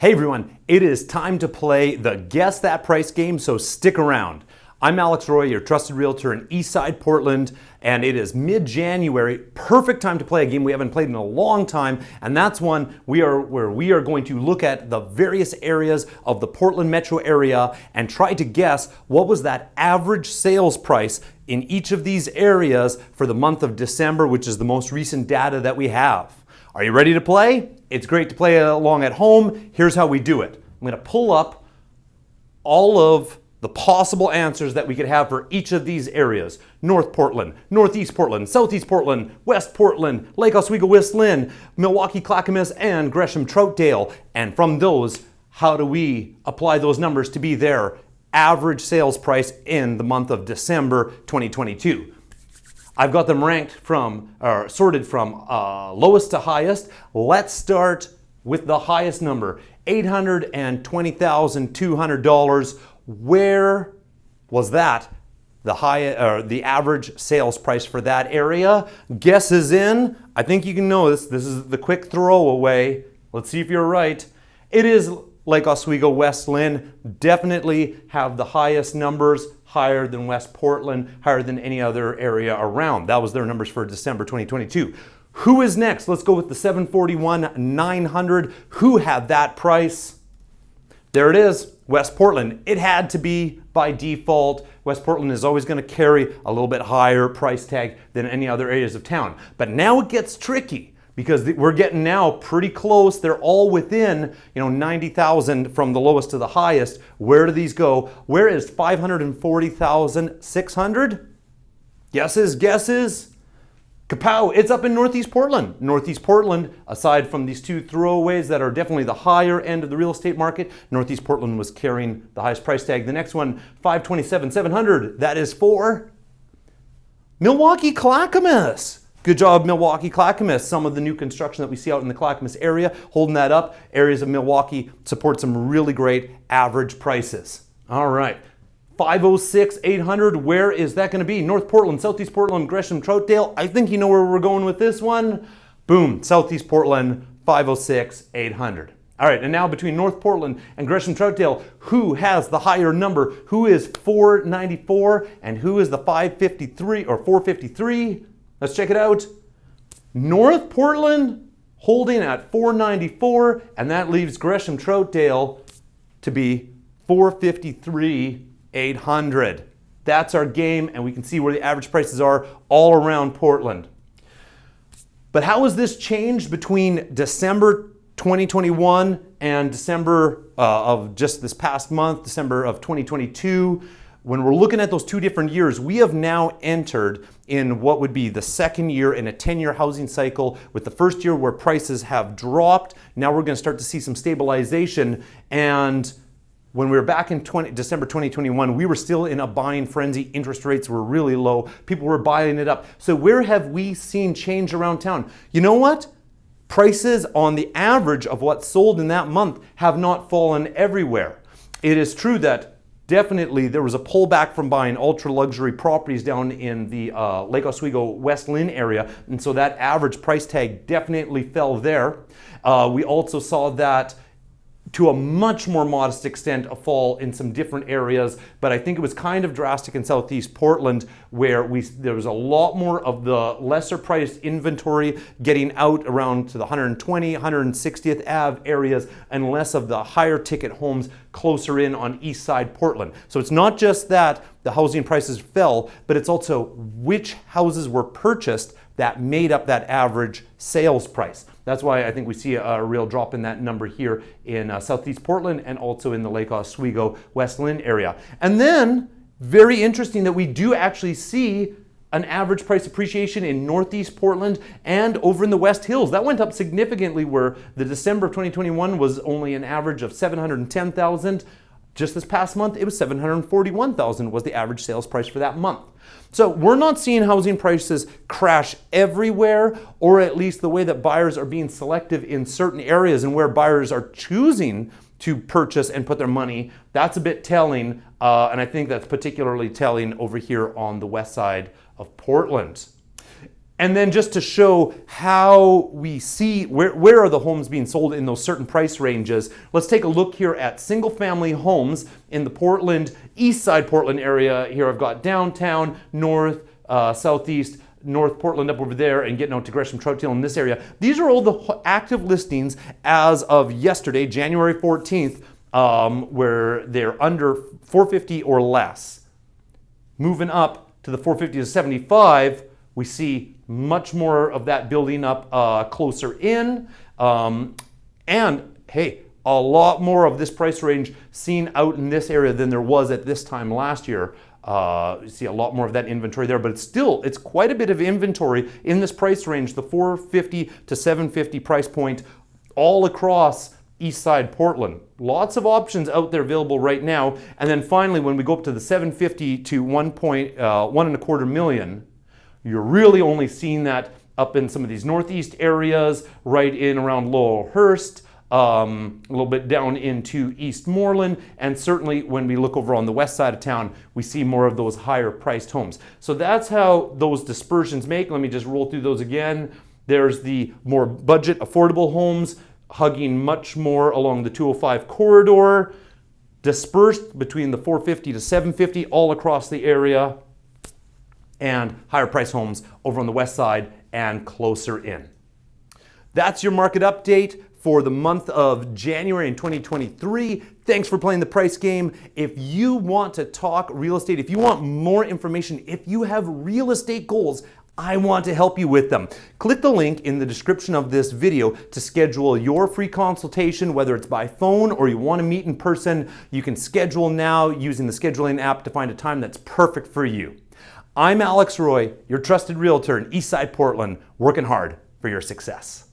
Hey everyone, it is time to play the Guess That Price game, so stick around. I'm Alex Roy, your trusted realtor in Eastside Portland, and it is mid-January, perfect time to play a game we haven't played in a long time, and that's one we are where we are going to look at the various areas of the Portland metro area and try to guess what was that average sales price in each of these areas for the month of December, which is the most recent data that we have. Are you ready to play? It's great to play along at home. Here's how we do it. I'm going to pull up all of the possible answers that we could have for each of these areas. North Portland, Northeast Portland, Southeast Portland, West Portland, Lake Oswego West Linn, Milwaukie Clackamas, and Gresham Troutdale. And from those, how do we apply those numbers to be their average sales price in the month of December 2022? I've got them ranked from, or sorted from uh, lowest to highest. Let's start with the highest number, $820,200. Where was that the high or the average sales price for that area? Guess is in. I think you can know this. This is the quick throwaway. Let's see if you're right. It is Lake Oswego West Linn Definitely have the highest numbers higher than West Portland, higher than any other area around. That was their numbers for December 2022. Who is next? Let's go with the 741 900. Who had that price? There it is, West Portland. It had to be by default. West Portland is always going to carry a little bit higher price tag than any other areas of town. But now it gets tricky because we're getting now pretty close. They're all within, you know, 90,000 from the lowest to the highest. Where do these go? Where is 540,600? Guesses, guesses. Kapow, it's up in Northeast Portland. Northeast Portland, aside from these two throwaways that are definitely the higher end of the real estate market, Northeast Portland was carrying the highest price tag. The next one, 527,700. That is for Milwaukie Clackamas. Good job, Milwaukie Clackamas. Some of the new construction that we see out in the Clackamas area, holding that up. Areas of Milwaukie support some really great average prices. All right, 506, 800, where is that gonna be? North Portland, Southeast Portland, Gresham, Troutdale. I think you know where we're going with this one. Boom, Southeast Portland, 506, 800. All right, and now between North Portland and Gresham Troutdale, who has the higher number? Who is 494 and who is the 553 or 453? Let's check it out. North Portland holding at 494, and that leaves Gresham Troutdale to be 453 800. That's our game, and we can see where the average prices are all around Portland. But how has this changed between December 2021 and December uh, of just this past month, December of 2022? When we're looking at those two different years, we have now entered in what would be the second year in a 10-year housing cycle with the first year where prices have dropped. Now we're going to start to see some stabilization and when we were back in 20, December 2021, we were still in a buying frenzy. Interest rates were really low. People were buying it up. So where have we seen change around town? You know what? Prices on the average of what sold in that month have not fallen everywhere. It is true that definitely there was a pullback from buying ultra luxury properties down in the uh, Lake Oswego West Linn area. And so that average price tag definitely fell there. Uh, we also saw that to a much more modest extent a fall in some different areas, but I think it was kind of drastic in Southeast Portland where we there was a lot more of the lesser priced inventory getting out around to the 120, 160th Ave areas and less of the higher ticket homes closer in on East Side Portland. So it's not just that the housing prices fell, but it's also which houses were purchased that made up that average sales price. That's why I think we see a, real drop in that number here in uh, Southeast Portland and also in the Lake Oswego West Linn area. And then, very interesting that we do actually see an average price appreciation in Northeast Portland and over in the West Hills. That went up significantly where the December of 2021 was only an average of 710,000. Just this past month, it was 741,000 was the average sales price for that month. So we're not seeing housing prices crash everywhere, or at least the way that buyers are being selective in certain areas and where buyers are choosing to purchase and put their money. That's a bit telling, uh, and I think that's particularly telling over here on the west side of Portland. And then just to show how we see where, where are the homes being sold in those certain price ranges, let's take a look here at single family homes in the Portland, east side Portland area. Here I've got downtown, north, uh, southeast, North Portland up over there and getting out to Gresham Troutdale in this area. These are all the active listings as of yesterday, January 14th, um, where they're under 450 or less. Moving up to the 450 to 75, we see much more of that building up uh, closer in. Um, and hey, a lot more of this price range seen out in this area than there was at this time last year. Uh, you see a lot more of that inventory there, but it's still, it's quite a bit of inventory in this price range, the 450 to 750 price point all across East Side Portland. Lots of options out there available right now. And then finally, when we go up to the 750 to 1 point, uh, one and a quarter million, you're really only seeing that up in some of these northeast areas, right in around Laurelhurst, um, a little bit down into Eastmoreland, and certainly when we look over on the west side of town, we see more of those higher priced homes. So that's how those dispersions make. Let me just roll through those again. There's the more budget affordable homes hugging much more along the 205 corridor, dispersed between the 450 to 750 all across the area, and higher price homes over on the west side and closer in. That's your market update for the month of January in 2023. Thanks for playing the price game. If you want to talk real estate, if you want more information, if you have real estate goals, I want to help you with them. Click the link in the description of this video to schedule your free consultation, whether it's by phone or you want to meet in person. You can schedule now using the scheduling app to find a time that's perfect for you. I'm Alex Roy, your trusted realtor in Eastside Portland, working hard for your success.